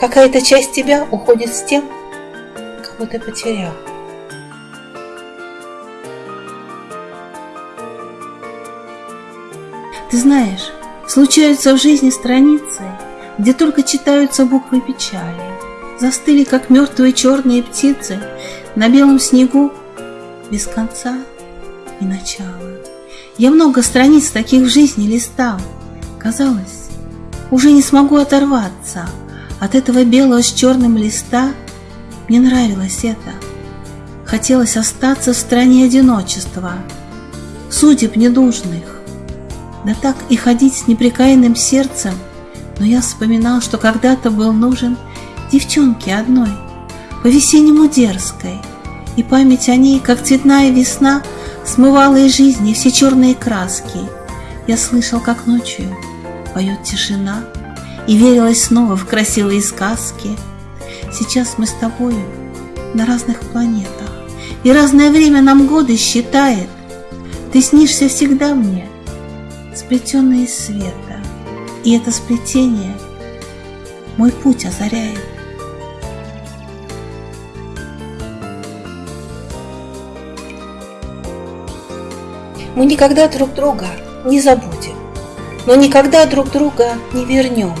Какая-то часть тебя уходит с тем, кого ты потерял. Ты знаешь, случаются в жизни страницы, где только читаются буквы печали. Застыли, как мертвые черные птицы, на белом снегу без конца и начала. Я много страниц таких в жизни листал. Казалось, уже не смогу оторваться от этого белого с черным листа. Мне нравилось это. Хотелось остаться в стране одиночества, судеб недужных, да так и ходить с непрекаянным сердцем, но я вспоминал, что когда-то был нужен девчонке одной, по-весеннему дерзкой, и память о ней, как цветная весна, смывала из жизни все черные краски. Я слышал, как ночью поет тишина, и верилась снова в красивые сказки. Сейчас мы с тобою на разных планетах, и разное время нам годы считает. Ты снишься всегда мне, сплетенные из света, и это сплетение мой путь озаряет. Мы никогда друг друга не забудем, но никогда друг друга не вернем.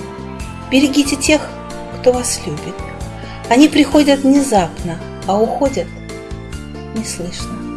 Берегите тех, кто вас любит. Они приходят внезапно, а уходят неслышно.